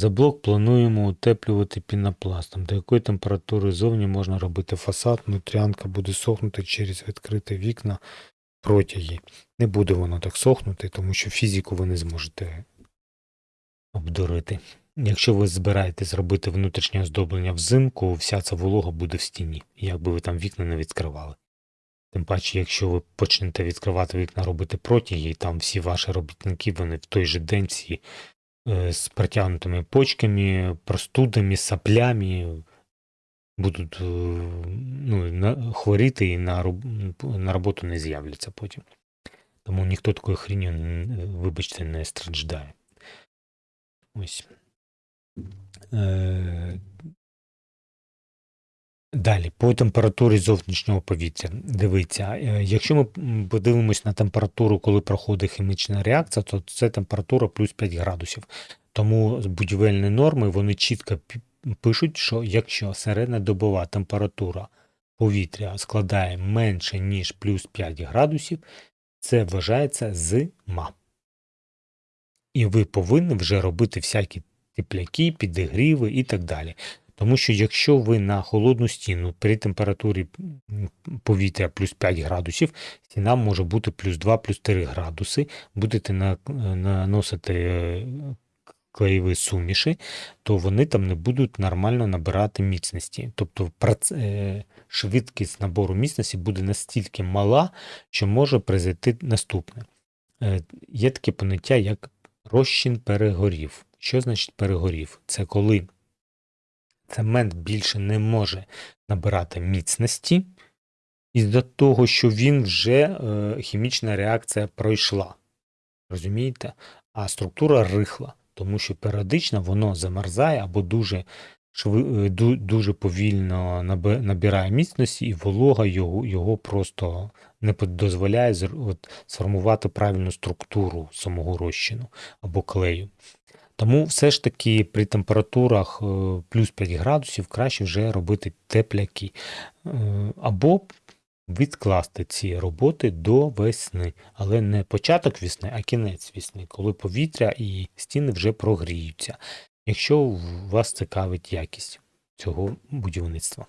За блок плануємо утеплювати пінопластом. До якої температури зовні можна робити фасад, внутрянка буде сохнути через відкриті вікна протяги. Не буде воно так сохнути, тому що фізику ви не зможете обдурити. Якщо ви збираєтесь зробити внутрішнє оздоблення взимку, вся ця волога буде в стіні, як би ви там вікна не відкривали. Тим паче, якщо ви почнете відкривати вікна, робити протяги, і там всі ваші робітники, вони в той же день всі е, з протягнутими почками, простудами, саплями будуть е, ну, хворіти і на, на роботу не з'являться потім. Тому ніхто такою хріню, вибачте, не страждає. Ось. Е, Далі, по температурі зовнішнього повітря. Дивіться, е, якщо ми подивимось на температуру, коли проходить хімічна реакція, то це температура плюс 5 градусів. Тому будівельні норми вони чітко пишуть, що якщо середньодобова температура повітря складає менше, ніж плюс 5 градусів, це вважається зима. І ви повинні вже робити всякі тепляки, підігріви і так далі. Тому що якщо ви на холодну стіну при температурі повітря плюс 5 градусів, стіна може бути плюс 2, плюс 3 градуси, будете наносити е, клеєві суміші, то вони там не будуть нормально набирати міцності. Тобто е, швидкість набору міцності буде настільки мала, що може произойти наступне. Е, Є таке поняття, як розчин перегорів. Що значить перегорів? Це коли цемент більше не може набирати міцності, із-за того, що він вже е, хімічна реакція пройшла. Розумієте? А структура рихла, тому що періодично воно замерзає або дуже, е, дуже повільно набирає міцності, і волога його, його просто не дозволяє от, сформувати правильну структуру самого розчину або клею. Тому все ж таки при температурах е, плюс 5 градусів краще вже робити тепляки. Е, Або відкласти ці роботи до весни, але не початок весни, а кінець весни, коли повітря і стіни вже прогріються, якщо вас цікавить якість цього будівництва.